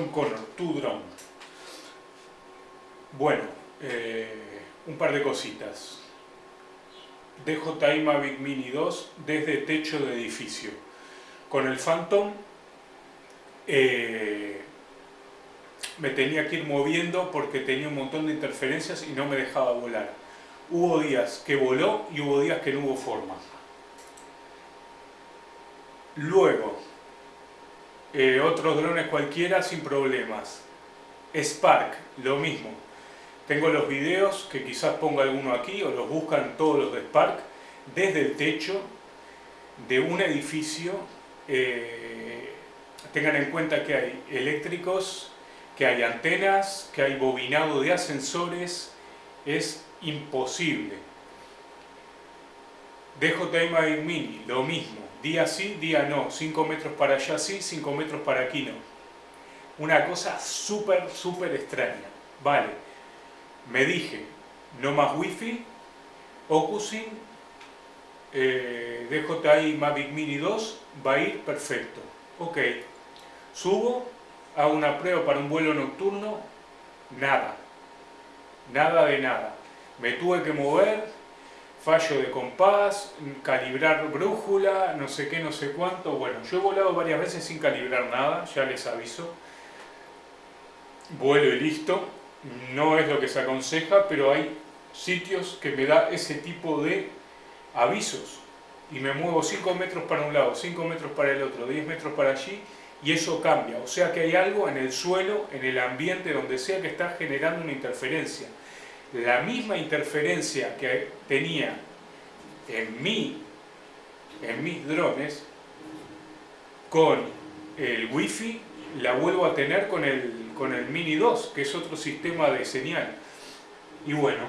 John Connor, Tu Drone. Bueno, eh, un par de cositas. DJI Mavic Mini 2 desde techo de edificio. Con el Phantom eh, me tenía que ir moviendo porque tenía un montón de interferencias y no me dejaba volar. Hubo días que voló y hubo días que no hubo forma. Luego, eh, otros drones cualquiera sin problemas. Spark, lo mismo. Tengo los videos, que quizás ponga alguno aquí, o los buscan todos los de Spark, desde el techo de un edificio. Eh, tengan en cuenta que hay eléctricos, que hay antenas, que hay bobinado de ascensores. Es imposible. DJI Mavic Mini, lo mismo Día sí, día no. 5 metros para allá sí, 5 metros para aquí no. Una cosa súper, súper extraña. Vale, me dije, no más wifi, Ocusin, eh, DJI Mavic Mini 2 va a ir perfecto. Ok, subo, hago una prueba para un vuelo nocturno, nada. Nada de nada. Me tuve que mover, fallo de compás, calibrar brújula, no sé qué, no sé cuánto. Bueno, yo he volado varias veces sin calibrar nada, ya les aviso. Vuelo y listo. No es lo que se aconseja, pero hay sitios que me da ese tipo de avisos. Y me muevo 5 metros para un lado, 5 metros para el otro, 10 metros para allí, y eso cambia. O sea que hay algo en el suelo, en el ambiente, donde sea que está generando una interferencia la misma interferencia que tenía en, mí, en mis drones con el wifi la vuelvo a tener con el, con el Mini 2 que es otro sistema de señal y bueno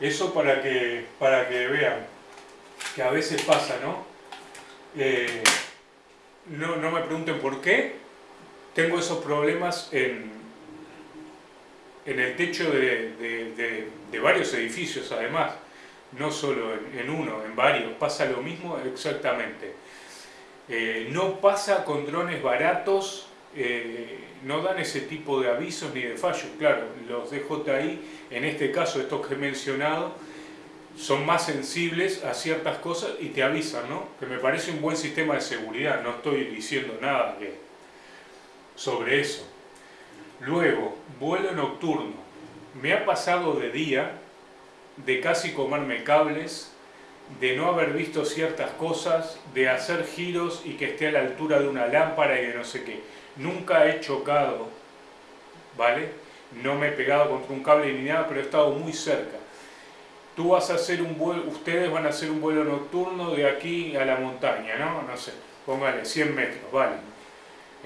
eso para que, para que vean que a veces pasa ¿no? Eh, no, no me pregunten por qué tengo esos problemas en, en el techo de, varios edificios además, no solo en, uno, en varios, pasa lo mismo exactamente. Eh, no pasa con drones baratos, eh, no dan ese tipo de avisos ni de fallos, claro, los DJI, en este caso estos que he mencionado, son más sensibles a ciertas cosas y te avisan, ¿no? Que me parece un buen sistema de seguridad, no estoy diciendo nada sobre eso. Luego, vuelo nocturno. Me ha pasado de día de casi comerme cables, de no haber visto ciertas cosas, de hacer giros y que esté a la altura de una lámpara y de no sé qué. Nunca he chocado, ¿vale? No me he pegado contra un cable ni nada, pero he estado muy cerca. Tú vas a hacer un vuelo, ustedes van a hacer un vuelo nocturno de aquí a la montaña, ¿no? No sé, póngale 100 metros, ¿vale?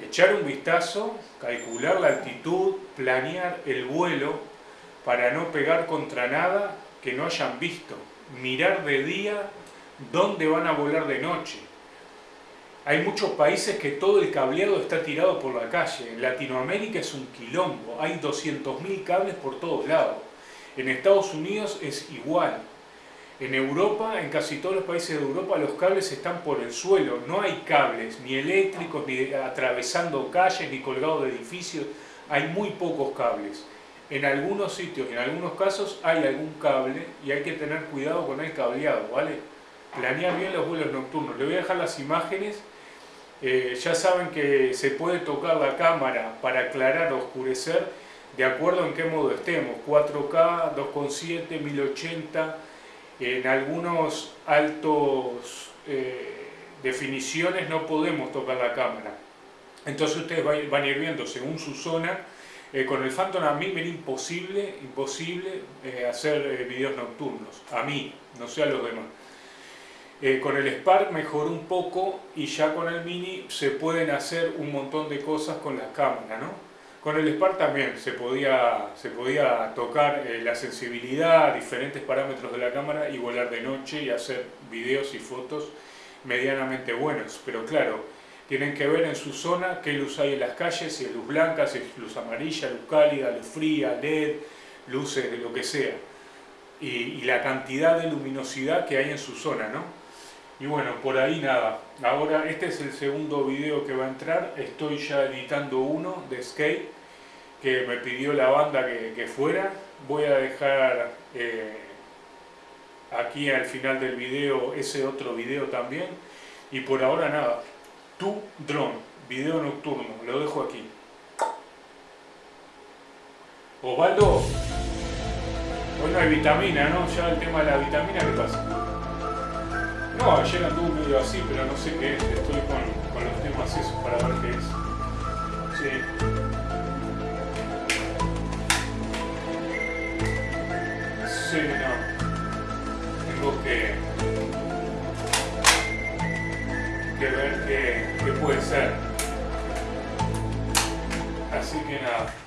Echar un vistazo, calcular la altitud, planear el vuelo para no pegar contra nada que no hayan visto, mirar de día dónde van a volar de noche. Hay muchos países que todo el cableado está tirado por la calle. En Latinoamérica es un quilombo, hay 200.000 cables por todos lados. En Estados Unidos es igual. En Europa, en casi todos los países de Europa, los cables están por el suelo. No hay cables, ni eléctricos, ni atravesando calles, ni colgados de edificios. Hay muy pocos cables. En algunos sitios, en algunos casos, hay algún cable y hay que tener cuidado con el cableado, ¿vale? Planear bien los vuelos nocturnos. Le voy a dejar las imágenes. Eh, ya saben que se puede tocar la cámara para aclarar o oscurecer de acuerdo en qué modo estemos. 4K, 2.7, 1080 en algunos altos eh, definiciones no podemos tocar la cámara. Entonces ustedes van a ir viendo según su zona. Eh, con el Phantom a mí me era imposible, imposible eh, hacer videos nocturnos. A mí, no sé a los demás. con el Spark mejoró un poco y ya con el Mini se pueden hacer un montón de cosas con la cámara, ¿no? Con el Spark también se podía, se podía tocar eh, la sensibilidad, diferentes parámetros de la cámara y volar de noche y hacer videos y fotos medianamente buenos. Pero claro, tienen que ver en su zona qué luz hay en las calles, si es luz blanca, si es luz amarilla, luz cálida, luz fría, LED, luces de lo que sea. Y la cantidad de luminosidad que hay en su zona, ¿no? Y bueno, por ahí nada. Ahora este es el segundo video que va a entrar. Estoy ya editando uno de skate que me pidió la banda que, fuera. Voy a dejar eh, aquí al final del video ese otro video también. Y por ahora nada. Tu drone, video nocturno, lo dejo aquí. Osvaldo, hoy no hay vitamina, ¿no? Ya el tema de la vitamina, ¿qué pasa? No, ayer anduve medio así, pero no sé qué es. Estoy con, los temas esos para ver qué es. Sí. Sí, no. Tengo que, que ver qué, qué puede ser. Así que nada.